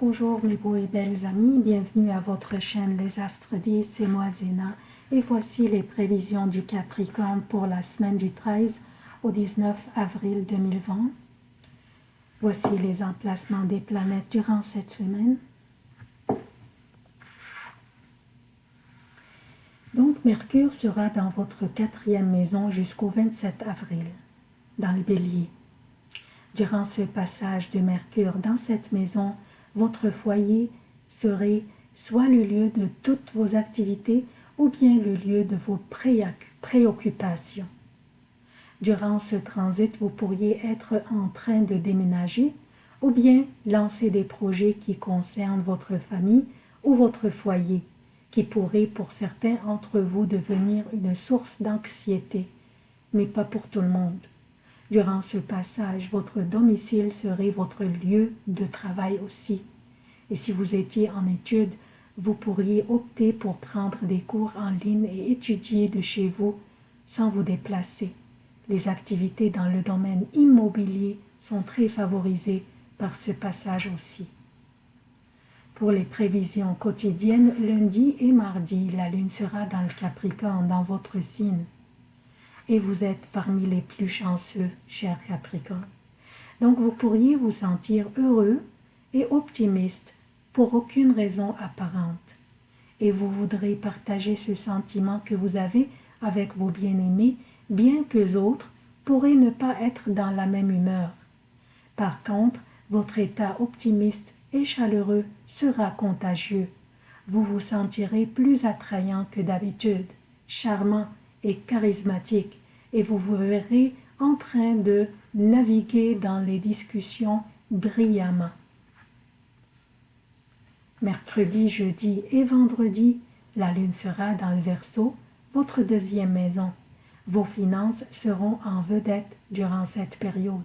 Bonjour mes beaux et belles amis, bienvenue à votre chaîne Les Astres 10, c'est moi Zéna et voici les prévisions du Capricorne pour la semaine du 13 au 19 avril 2020. Voici les emplacements des planètes durant cette semaine. Donc Mercure sera dans votre quatrième maison jusqu'au 27 avril, dans le bélier. Durant ce passage de Mercure dans cette maison, votre foyer serait soit le lieu de toutes vos activités ou bien le lieu de vos préoccupations. Durant ce transit, vous pourriez être en train de déménager ou bien lancer des projets qui concernent votre famille ou votre foyer, qui pourraient pour certains d'entre vous devenir une source d'anxiété, mais pas pour tout le monde. Durant ce passage, votre domicile serait votre lieu de travail aussi. Et si vous étiez en études, vous pourriez opter pour prendre des cours en ligne et étudier de chez vous sans vous déplacer. Les activités dans le domaine immobilier sont très favorisées par ce passage aussi. Pour les prévisions quotidiennes, lundi et mardi, la lune sera dans le Capricorne, dans votre signe et vous êtes parmi les plus chanceux, cher Capricorne. Donc vous pourriez vous sentir heureux et optimiste pour aucune raison apparente. Et vous voudrez partager ce sentiment que vous avez avec vos bien-aimés, bien que autres pourraient ne pas être dans la même humeur. Par contre, votre état optimiste et chaleureux sera contagieux. Vous vous sentirez plus attrayant que d'habitude, charmant charismatique, et vous vous verrez en train de naviguer dans les discussions brillamment. Mercredi, jeudi et vendredi, la lune sera dans le Verseau, votre deuxième maison. Vos finances seront en vedette durant cette période.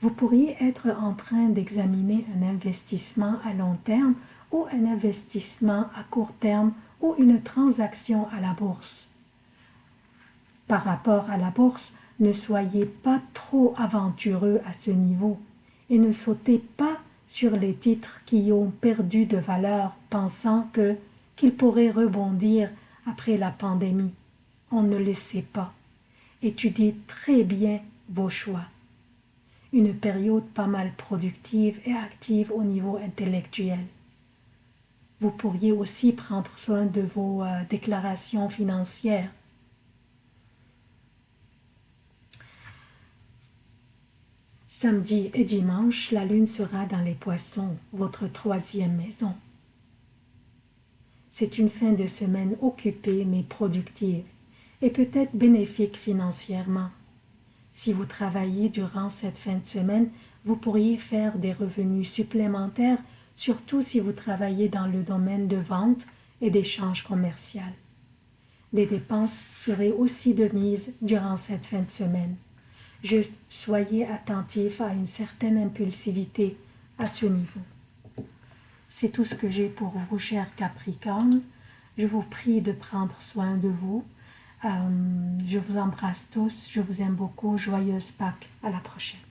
Vous pourriez être en train d'examiner un investissement à long terme ou un investissement à court terme ou une transaction à la bourse par rapport à la bourse, ne soyez pas trop aventureux à ce niveau et ne sautez pas sur les titres qui ont perdu de valeur pensant que qu'ils pourraient rebondir après la pandémie. On ne le sait pas. Étudiez très bien vos choix. Une période pas mal productive et active au niveau intellectuel. Vous pourriez aussi prendre soin de vos euh, déclarations financières Samedi et dimanche, la lune sera dans les poissons, votre troisième maison. C'est une fin de semaine occupée mais productive et peut-être bénéfique financièrement. Si vous travaillez durant cette fin de semaine, vous pourriez faire des revenus supplémentaires, surtout si vous travaillez dans le domaine de vente et d'échange commercial. Des dépenses seraient aussi de mise durant cette fin de semaine. Juste soyez attentif à une certaine impulsivité à ce niveau. C'est tout ce que j'ai pour vous, chers Capricorne. Je vous prie de prendre soin de vous. Euh, je vous embrasse tous. Je vous aime beaucoup. Joyeuse Pâques. À la prochaine.